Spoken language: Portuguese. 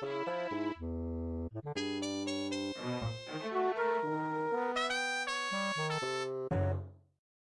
Thank uhum. you.